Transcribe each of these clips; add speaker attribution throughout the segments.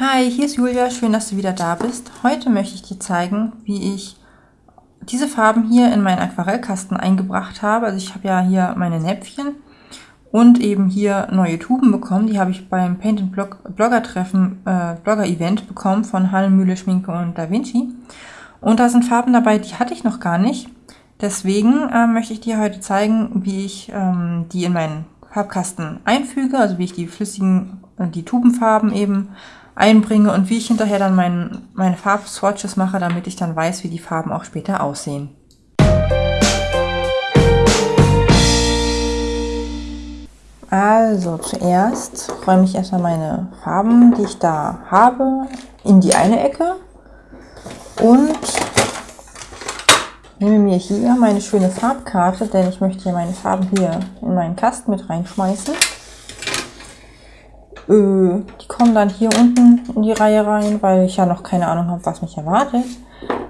Speaker 1: Hi, hier ist Julia, schön, dass du wieder da bist. Heute möchte ich dir zeigen, wie ich diese Farben hier in meinen Aquarellkasten eingebracht habe. Also ich habe ja hier meine Näpfchen und eben hier neue Tuben bekommen. Die habe ich beim Paint and Blogger Treffen, äh, Blogger Event bekommen von Hallenmühle Schminke und Da Vinci. Und da sind Farben dabei, die hatte ich noch gar nicht. Deswegen äh, möchte ich dir heute zeigen, wie ich ähm, die in meinen Farbkasten einfüge, also wie ich die flüssigen, äh, die Tubenfarben eben einbringe und wie ich hinterher dann mein, meine Farbswatches mache, damit ich dann weiß, wie die Farben auch später aussehen. Also zuerst räume ich erstmal meine Farben, die ich da habe, in die eine Ecke und nehme mir hier meine schöne Farbkarte, denn ich möchte hier meine Farben hier in meinen Kasten mit reinschmeißen. Äh, die kommen dann hier unten in die Reihe rein, weil ich ja noch keine Ahnung habe, was mich erwartet.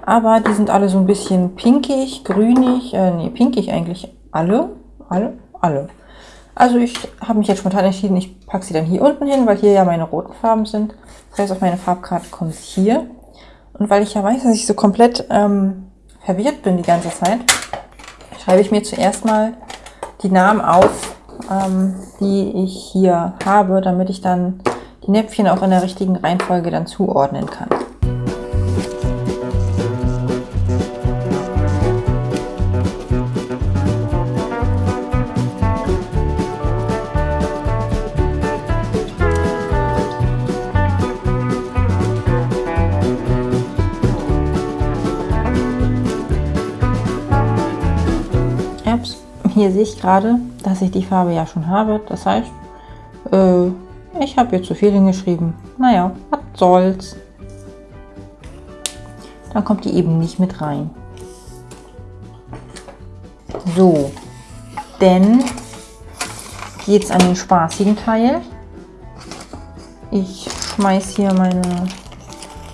Speaker 1: Aber die sind alle so ein bisschen pinkig, grünig, äh, nee, pinkig eigentlich alle, alle, alle. Also ich habe mich jetzt spontan entschieden, ich packe sie dann hier unten hin, weil hier ja meine roten Farben sind. Das heißt, auf meine Farbkarte kommt sie hier. Und weil ich ja weiß, dass ich so komplett ähm, verwirrt bin die ganze Zeit, schreibe ich mir zuerst mal die Namen auf, ähm, die ich hier habe, damit ich dann die Näpfchen auch in der richtigen Reihenfolge dann zuordnen kann. Hier sehe ich gerade, dass ich die Farbe ja schon habe. Das heißt, äh, ich habe hier zu viel hingeschrieben. Naja, was soll's. Dann kommt die eben nicht mit rein. So, denn geht es an den spaßigen Teil. Ich schmeiß hier meine,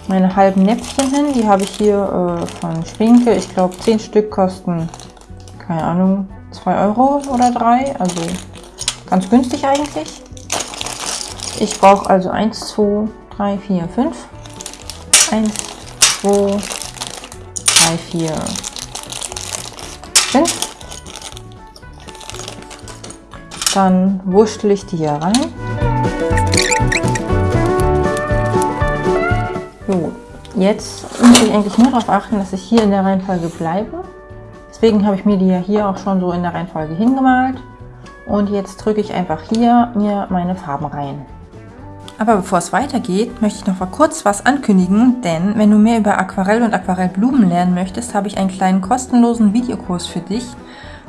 Speaker 1: meine halben Näpfchen hin. Die habe ich hier äh, von Schwinke. Ich glaube, 10 Stück kosten, keine Ahnung, 2 Euro oder 3, also ganz günstig eigentlich. Ich brauche also 1, 2, 3, 4, 5. 1, 2, 3, 4, 5. Dann wurschtel ich die hier rein. So, jetzt muss ich eigentlich nur darauf achten, dass ich hier in der Reihenfolge bleibe. Deswegen habe ich mir die ja hier auch schon so in der Reihenfolge hingemalt. Und jetzt drücke ich einfach hier mir meine Farben rein. Aber bevor es weitergeht, möchte ich noch mal kurz was ankündigen, denn wenn du mehr über Aquarell und Aquarellblumen lernen möchtest, habe ich einen kleinen kostenlosen Videokurs für dich.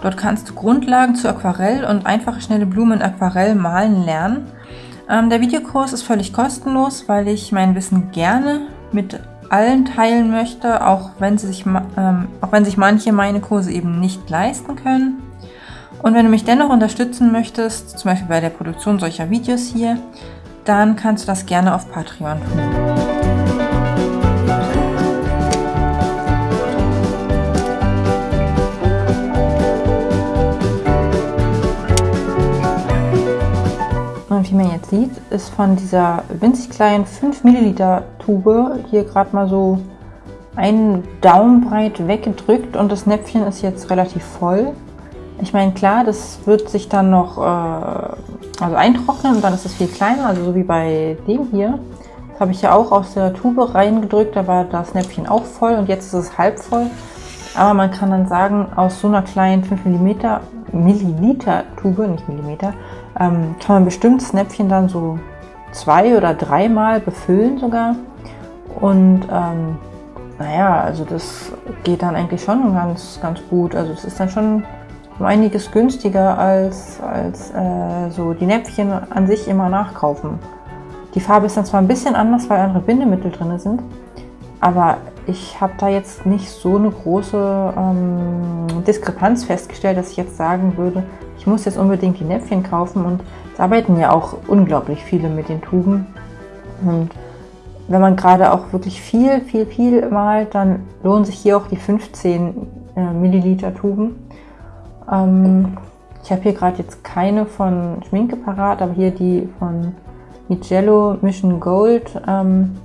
Speaker 1: Dort kannst du Grundlagen zu Aquarell und einfache schnelle Blumen in Aquarell malen lernen. Ähm, der Videokurs ist völlig kostenlos, weil ich mein Wissen gerne mit allen teilen möchte, auch wenn, sie sich, ähm, auch wenn sich manche meine Kurse eben nicht leisten können. Und wenn du mich dennoch unterstützen möchtest, zum Beispiel bei der Produktion solcher Videos hier, dann kannst du das gerne auf Patreon tun. Sieht, ist von dieser winzig kleinen 5 Milliliter Tube hier gerade mal so einen Daumen breit weggedrückt und das Näpfchen ist jetzt relativ voll. Ich meine, klar, das wird sich dann noch äh, also eintrocknen und dann ist es viel kleiner, also so wie bei dem hier. Das habe ich ja auch aus der Tube reingedrückt, da war das Näpfchen auch voll und jetzt ist es halb voll. Aber man kann dann sagen, aus so einer kleinen 5 mm, Milliliter Tube, nicht Millimeter, ähm, kann man bestimmt das Näpfchen dann so zwei oder dreimal befüllen sogar. Und ähm, naja, also das geht dann eigentlich schon ganz, ganz gut. Also es ist dann schon um einiges günstiger als, als äh, so die Näpfchen an sich immer nachkaufen. Die Farbe ist dann zwar ein bisschen anders, weil andere Bindemittel drin sind, aber ich habe da jetzt nicht so eine große ähm, Diskrepanz festgestellt, dass ich jetzt sagen würde, ich muss jetzt unbedingt die Näpfchen kaufen und es arbeiten ja auch unglaublich viele mit den Tuben. Und wenn man gerade auch wirklich viel, viel, viel malt, dann lohnen sich hier auch die 15 äh, Milliliter Tuben. Ähm, ich habe hier gerade jetzt keine von Schminke parat, aber hier die von die Jello Mission Gold. Ähm,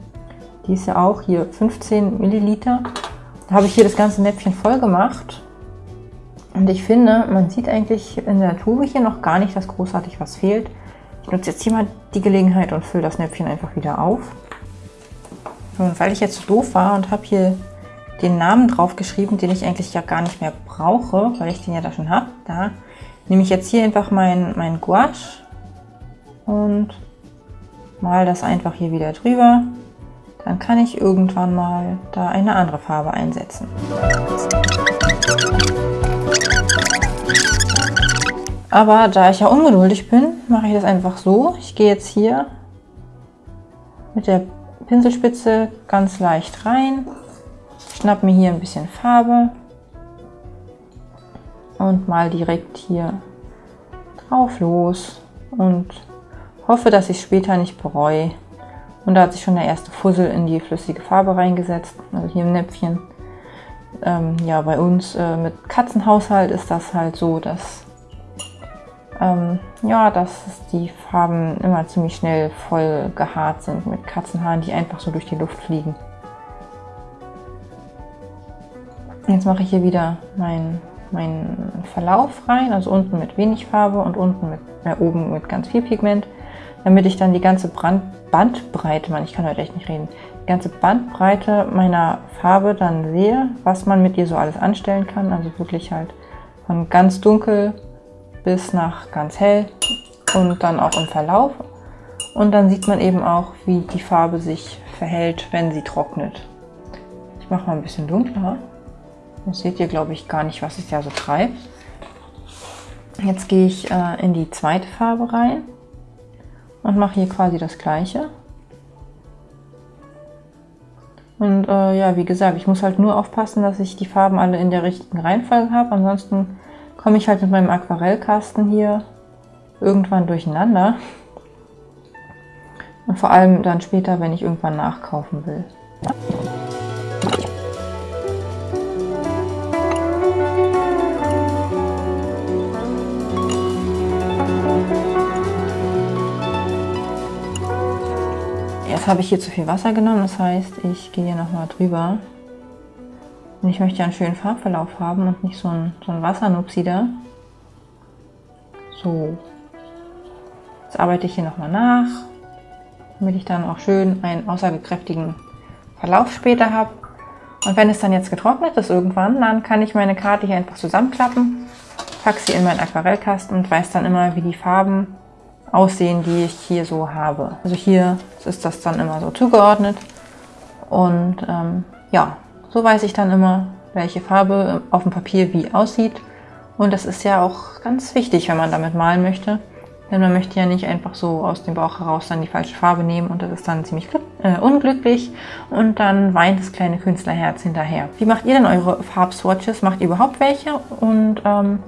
Speaker 1: die ist ja auch hier 15 Milliliter. Da habe ich hier das ganze Näpfchen voll gemacht. Und ich finde, man sieht eigentlich in der Tube hier noch gar nicht, dass großartig was fehlt. Ich nutze jetzt hier mal die Gelegenheit und fülle das Näpfchen einfach wieder auf. Und weil ich jetzt so doof war und habe hier den Namen drauf geschrieben, den ich eigentlich ja gar nicht mehr brauche, weil ich den ja da schon habe, da nehme ich jetzt hier einfach mein, mein Gouache und mal das einfach hier wieder drüber. Dann kann ich irgendwann mal da eine andere Farbe einsetzen. Aber da ich ja ungeduldig bin, mache ich das einfach so. Ich gehe jetzt hier mit der Pinselspitze ganz leicht rein, schnapp mir hier ein bisschen Farbe und mal direkt hier drauf los und hoffe, dass ich es später nicht bereue. Und da hat sich schon der erste Fussel in die flüssige Farbe reingesetzt, also hier im Näpfchen. Ähm, ja, bei uns äh, mit Katzenhaushalt ist das halt so, dass ähm, ja, dass die Farben immer ziemlich schnell voll gehaart sind mit Katzenhaaren, die einfach so durch die Luft fliegen. Jetzt mache ich hier wieder meinen mein Verlauf rein, also unten mit wenig Farbe und unten mit, äh, oben mit ganz viel Pigment, damit ich dann die ganze Brand Bandbreite, man, ich kann heute echt nicht reden, die ganze Bandbreite meiner Farbe dann sehe, was man mit ihr so alles anstellen kann, also wirklich halt von ganz dunkel bis nach ganz hell und dann auch im Verlauf. Und dann sieht man eben auch, wie die Farbe sich verhält, wenn sie trocknet. Ich mache mal ein bisschen dunkler. Jetzt seht ihr, glaube ich, gar nicht, was es ja so treibt. Jetzt gehe ich äh, in die zweite Farbe rein und mache hier quasi das gleiche. Und äh, ja, wie gesagt, ich muss halt nur aufpassen, dass ich die Farben alle in der richtigen Reihenfolge habe. Ansonsten komme ich halt mit meinem Aquarellkasten hier irgendwann durcheinander. Und vor allem dann später, wenn ich irgendwann nachkaufen will. Jetzt habe ich hier zu viel Wasser genommen, das heißt, ich gehe hier nochmal drüber. Und ich möchte ja einen schönen Farbverlauf haben und nicht so ein, so ein Wassernupsi da. So. Jetzt arbeite ich hier nochmal nach, damit ich dann auch schön einen aussagekräftigen Verlauf später habe. Und wenn es dann jetzt getrocknet ist irgendwann, dann kann ich meine Karte hier einfach zusammenklappen, packe sie in meinen Aquarellkasten und weiß dann immer, wie die Farben aussehen, die ich hier so habe. Also hier ist das dann immer so zugeordnet. Und ähm, ja, so weiß ich dann immer, welche Farbe auf dem Papier wie aussieht. Und das ist ja auch ganz wichtig, wenn man damit malen möchte. Denn man möchte ja nicht einfach so aus dem Bauch heraus dann die falsche Farbe nehmen und das ist dann ziemlich äh, unglücklich und dann weint das kleine Künstlerherz hinterher. Wie macht ihr denn eure Farbswatches? Macht ihr überhaupt welche? Und ähm,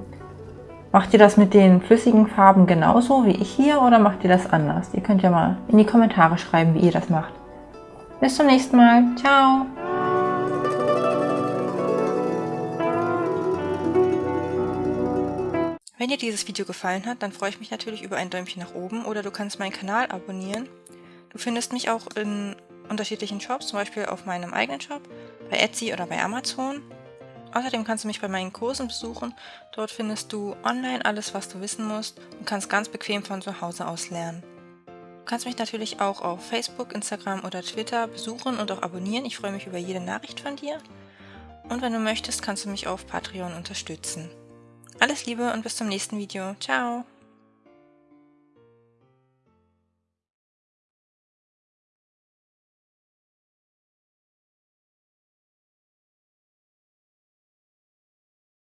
Speaker 1: macht ihr das mit den flüssigen Farben genauso wie ich hier oder macht ihr das anders? Ihr könnt ja mal in die Kommentare schreiben, wie ihr das macht. Bis zum nächsten Mal. Ciao!
Speaker 2: Wenn dir dieses Video gefallen hat, dann freue ich mich natürlich über ein Däumchen nach oben oder du kannst meinen Kanal abonnieren. Du findest mich auch in unterschiedlichen Shops, zum Beispiel auf meinem eigenen Shop, bei Etsy oder bei Amazon. Außerdem kannst du mich bei meinen Kursen besuchen. Dort findest du online alles, was du wissen musst und kannst ganz bequem von zu Hause aus lernen. Du kannst mich natürlich auch auf Facebook, Instagram oder Twitter besuchen und auch abonnieren. Ich freue mich über jede Nachricht von dir. Und wenn du möchtest, kannst du mich auf Patreon unterstützen. Alles Liebe und bis zum nächsten Video. Ciao!